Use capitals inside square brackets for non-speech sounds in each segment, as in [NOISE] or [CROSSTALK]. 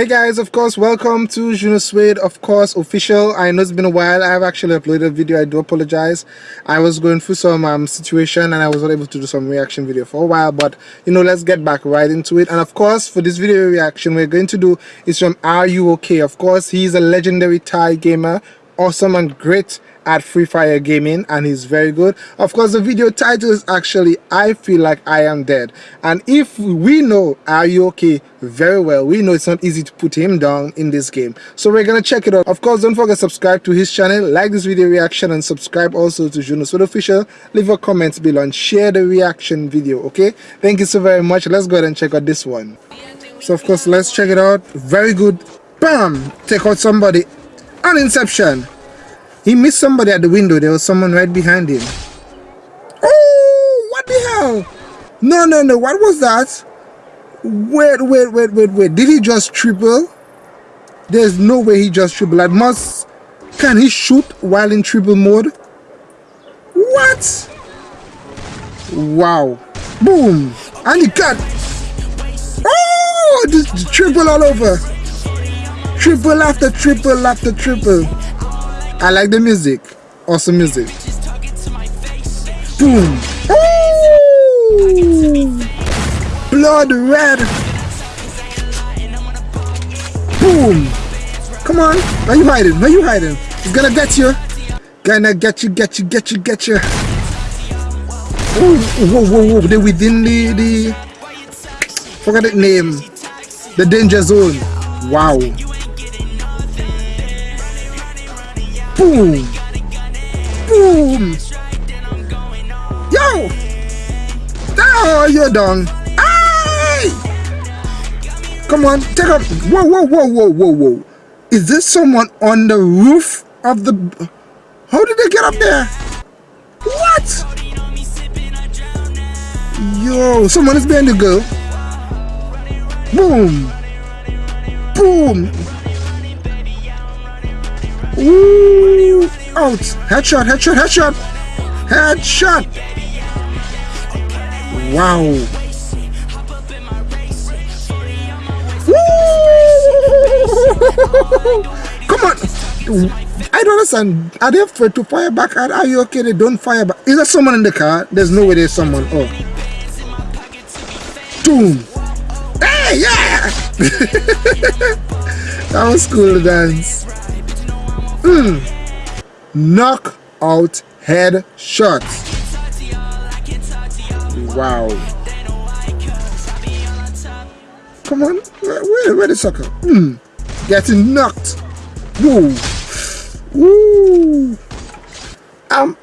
Hey guys, of course, welcome to Juno Suede, of course, official. I know it's been a while. I have actually uploaded a video. I do apologize. I was going through some um, situation and I was not able to do some reaction video for a while, but you know, let's get back right into it. And of course, for this video reaction, we're going to do is from Are You Okay? Of course, he's a legendary Thai gamer, awesome and great at Free Fire Gaming and he's very good. Of course, the video title is actually I Feel Like I Am Dead. And if we know Are You Okay very well, we know it's not easy to put him down in this game. So we're gonna check it out. Of course, don't forget to subscribe to his channel, like this video reaction and subscribe also to Juno Official. Leave a comment below and share the reaction video, okay? Thank you so very much. Let's go ahead and check out this one. So of course, let's check it out. Very good. Bam! Take out somebody. An Inception. He missed somebody at the window. There was someone right behind him. Oh, what the hell? No, no, no. What was that? Wait, wait, wait, wait, wait. Did he just triple? There's no way he just triple. I must... Can he shoot while in triple mode? What? Wow. Boom. And he cut. Oh, this triple all over. Triple after triple after triple. I like the music. Awesome music. Boom. Ooh. Blood red. Boom. Come on. Where you hiding? Where you hiding? He's gonna get you. Gonna get you, get you, get you, get you. Ooh, whoa, whoa, whoa. They're within the, the... Forget the name. The danger zone. Wow. Boom! Boom! Yo! Oh, you're done. Aye! Come on, take up. Whoa, whoa, whoa, whoa, whoa, whoa. Is this someone on the roof of the... How did they get up there? What? Yo, someone is behind the girl. Boom! Boom! Ooh! Out! Headshot, headshot, headshot! Headshot! Wow! Come on! I don't understand. Are they afraid to fire back? Are you okay? They don't fire back. Is there someone in the car? There's no way there's someone. Oh. Boom! Hey, yeah! [LAUGHS] that was cool dance. Mm. Knockout head shots. Wow. Come on. Where, where, where the sucker? Mm. Getting knocked. Woo. Woo. Um,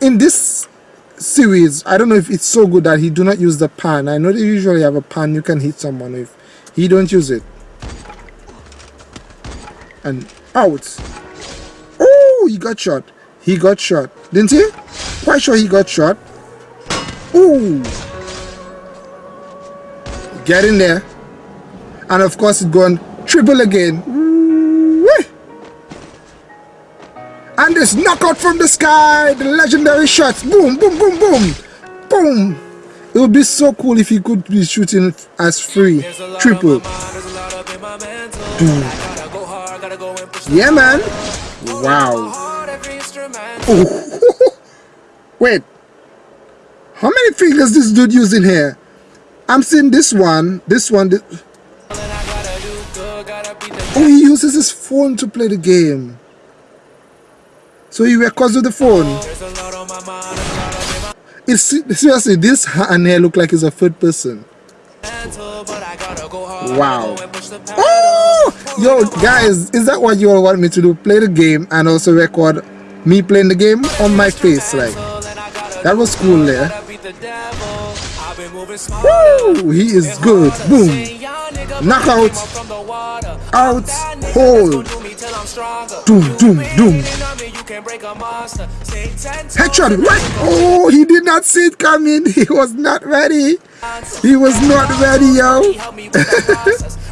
in this series, I don't know if it's so good that he do not use the pan. I know they usually have a pan you can hit someone with. He don't use it. And out. He got shot. He got shot. Didn't he? Quite sure he got shot. Ooh. Get in there. And of course it's gone triple again. And this knockout from the sky. The legendary shots. Boom, boom, boom, boom. Boom. It would be so cool if he could be shooting as free. Triple. Yeah, man. Wow. [LAUGHS] Wait. How many fingers this dude using here? I'm seeing this one. This one. This... Oh, he uses his phone to play the game. So he records with the phone. It's seriously this hand here look like it's a third person. Wow. Oh! Yo, guys, is that what you all want me to do? Play the game and also record me playing the game on my face, like. That was cool there. Woo! He is good. Boom. Knockout. Out. Hold. Doom, doom, doom. Headshot. Right. Oh, he did not see it coming. [LAUGHS] He was not ready. He was not ready, yo. [LAUGHS]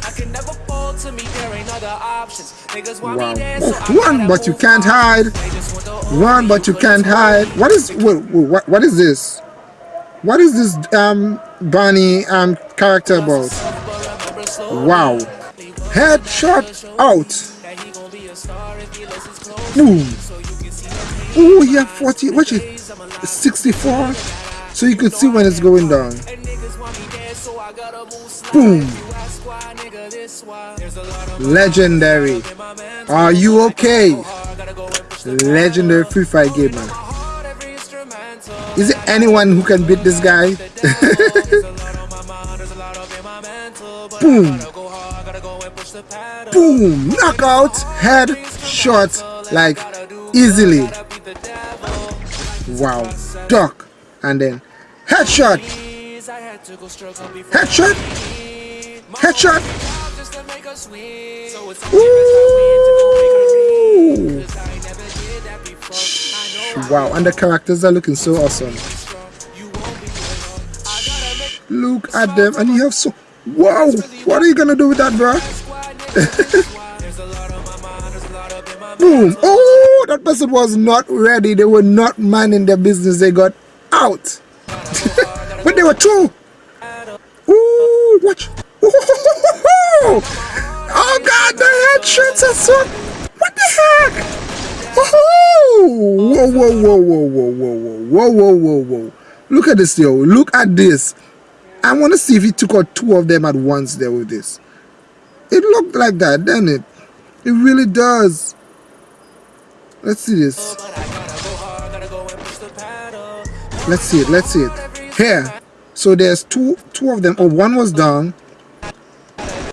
wow. One, but you can't hide. One, but you can't hide. What is what? What is this? What is this um Bonnie um character about? Wow. Headshot out. Boom. Oh, yeah, 40. Watch it. 64. So you could see when it's going down. Boom. Legendary. Are you okay? Legendary Free Fire gamer. Is it anyone who can beat this guy? [LAUGHS] Boom. Boom. Knockout. Head shot like easily. Wow. Duck. And then headshot. Headshot. Headshot. Ooh. Wow, and the characters are looking so awesome. Look at them, and you have so. Wow, what are you gonna do with that, bro? [LAUGHS] Boom! Oh, that person was not ready. They were not minding their business. They got out. But they were two. Ooh, watch. Oh God, the headshots are so. What the heck? Whoa, whoa, whoa, whoa, whoa, whoa, whoa, whoa, whoa, whoa. Look at this, yo. Look at this. I want to see if he took out two of them at once there with this. It looked like that, didn't it? It really does. Let's see this. Let's see it. Let's see it. Here. So there's two two of them. Oh, one was down.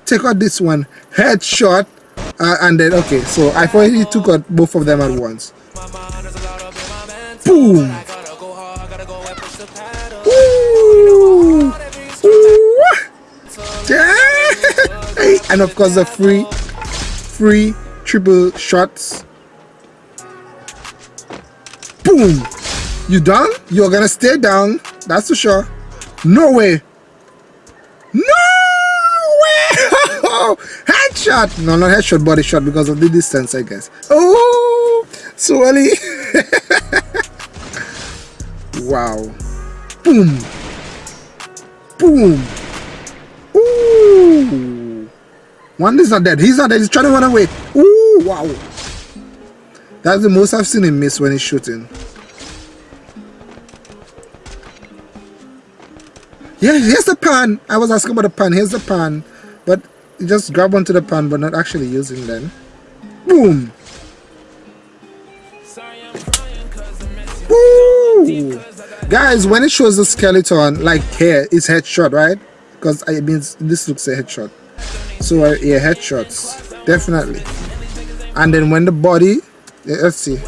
Take out this one. Headshot. Uh, and then, okay. So I thought he took out both of them at once. Boom. Ooh. Ooh. Yeah. [LAUGHS] and of course the free, free triple shots. Boom! You done? You're gonna stay down. That's for sure. No way. No way! [LAUGHS] headshot! No, not headshot, body shot because of the distance, I guess. Oh, swelly. [LAUGHS] wow. Boom. Boom. Ooh. One is not dead. He's not dead. He's trying to run away. Ooh, wow. That's the most I've seen him miss when he's shooting. Here's the pan. I was asking about the pan. Here's the pan. But just grab onto the pan, but not actually using them. Boom. Ooh. Guys, when it shows the skeleton, like here, it's headshot, right? Because it means this looks a headshot. So uh, yeah, headshots, definitely. And then when the body let's see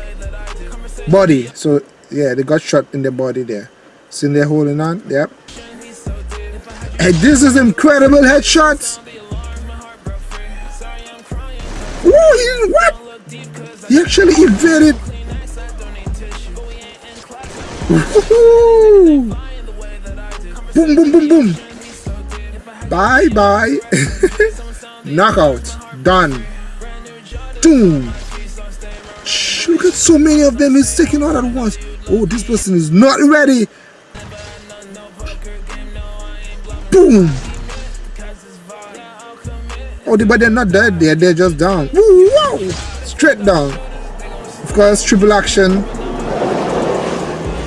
body so yeah they got shot in the body there see they're holding on yep hey this is incredible headshots. Whoa, he, what? He actually evaded boom boom boom boom. Bye bye. [LAUGHS] Knockout. Done. Boom Look at so many of them. He's taking out at once. Oh, this person is not ready. Oh, but they're not dead there. They're just down. Wow! Straight down. Of course, triple action.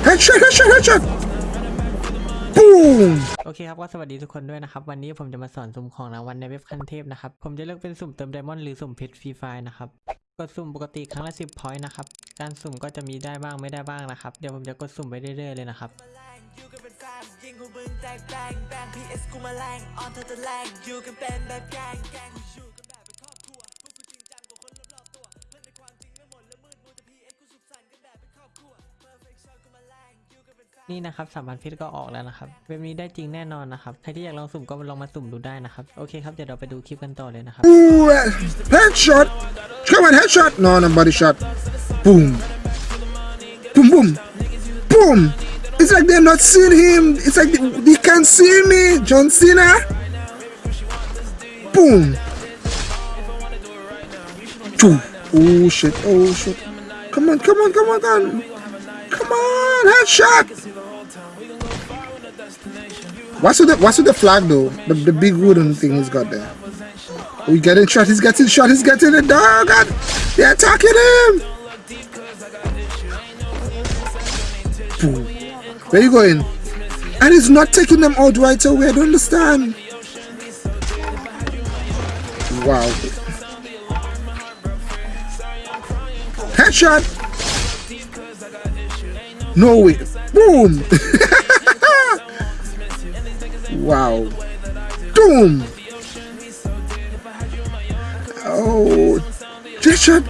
Headshot, headshot, headshot. Boom. โอเคครับก็สวัสดีทุกคนด้วยนะครับ วันนี้ผมจะมาสอนสุ่มของรางวัลในเว็บคันเทพนะครับ ผมจะเลือกเป็นสุ่มเติมไดมอนด์หรือสุ่มเพชรฟรีไฟนะครับ กดสุ่มปกติครั้งละ 10พอยต์นะครับ การสุ่มก็จะมีได้บ้างไม่ได้บ้างนะครับ เดี๋ยวผมจะกดสุ่มไปเรื่อยๆเลยนะครับ อยู่กันเป็นแฟนยิงของมึงแตกแบงแบง PS กูมาแรงออนเธอจะแรงอยู่กันเป็นแบบแกงแกงกูอยู่กันแบบเป็นครอบครัวพวกกูจริงจังกว่าคนรอบๆตัวเพื่อนในความจริงไม่หมดและมืดมัวแต่ PS กูสุขสันต์กันแบบเป็นครอบครัว Perfect shot กูมาแรงอยู่กันเป็นแฟนนี่นะครับสามพันเพชรก็ออกแล้วนะครับเว็บนี้ได้จริงแน่นอนนะครับใครที่อยากลองสุ่มก็ลองมาสุ่มดูได้นะครับโอเคครับเดี๋ยวเราไปดูคลิปกันต่อเลยนะครับ Ooh, uh, headshot. Come on, headshot. No, no body shot. Boom. Boom, boom. Boom. It's like they're not seeing him. It's like they, they can't see me. John Cena. Boom. Choo. Oh, shit. Oh, shit. Come on, come on, come on, come on. Come on, headshot. What's with the What's with the flag though? The the big wooden thing he's got there. Oh, we getting shot. He's getting shot. He's getting it. Oh God! They're attacking him. Boom. Where you going? And he's not taking them out right away. I don't understand. Wow. Headshot. No way. Boom. [LAUGHS] wow. Boom. Oh. Headshot.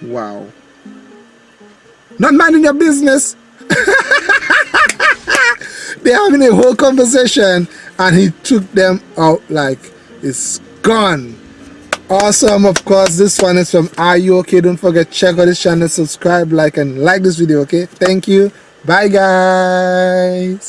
Wow. Not minding your business. [LAUGHS] They're having a whole conversation and he took them out like it's gone. Awesome, of course. This one is from Are You Okay? Don't forget, check out this channel, subscribe, like, and like this video, okay? Thank you. Bye, guys.